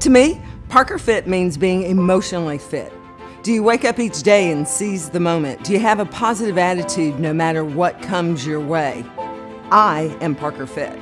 To me, Parker Fit means being emotionally fit. Do you wake up each day and seize the moment? Do you have a positive attitude no matter what comes your way? I am Parker Fit.